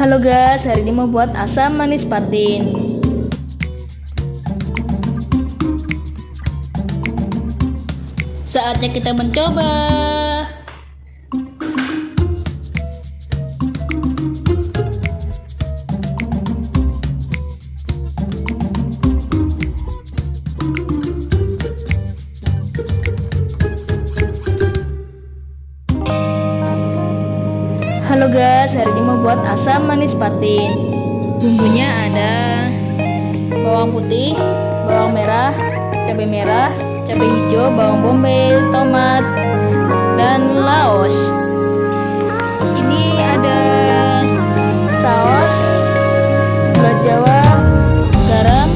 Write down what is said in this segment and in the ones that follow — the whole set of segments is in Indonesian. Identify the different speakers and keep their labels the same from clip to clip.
Speaker 1: Halo guys, hari ini mau buat asam manis patin. Saatnya kita mencoba. Halo guys, hari ini mau buat asam manis patin. Bumbunya ada bawang putih, bawang merah, cabai merah, cabai hijau, bawang bombay, tomat, dan laos. Ini ada saus, gula jawa, garam,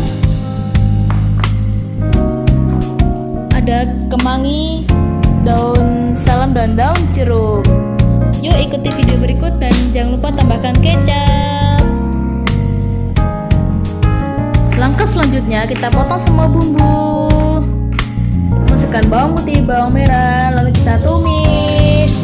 Speaker 1: ada kemangi, daun salam dan daun ikuti video berikut dan jangan lupa tambahkan kecap. Langkah selanjutnya kita potong semua bumbu. Masukkan bawang putih, bawang merah, lalu kita tumis.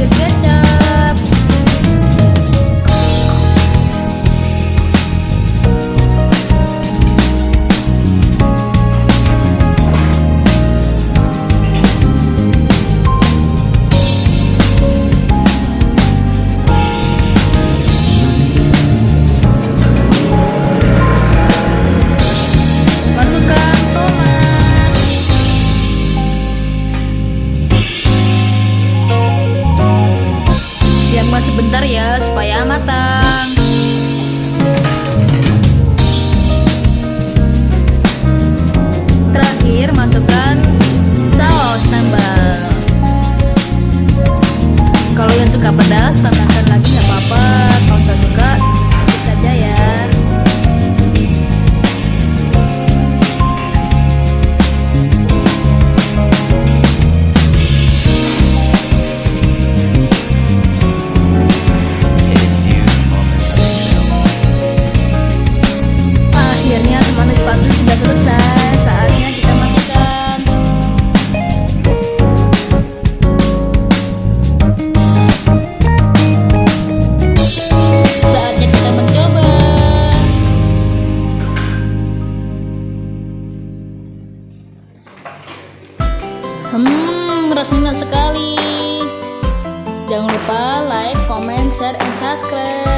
Speaker 1: Tambahkan suka pedas tambahkan Hmm, rasanya sekali. Jangan lupa like, comment, share, and subscribe.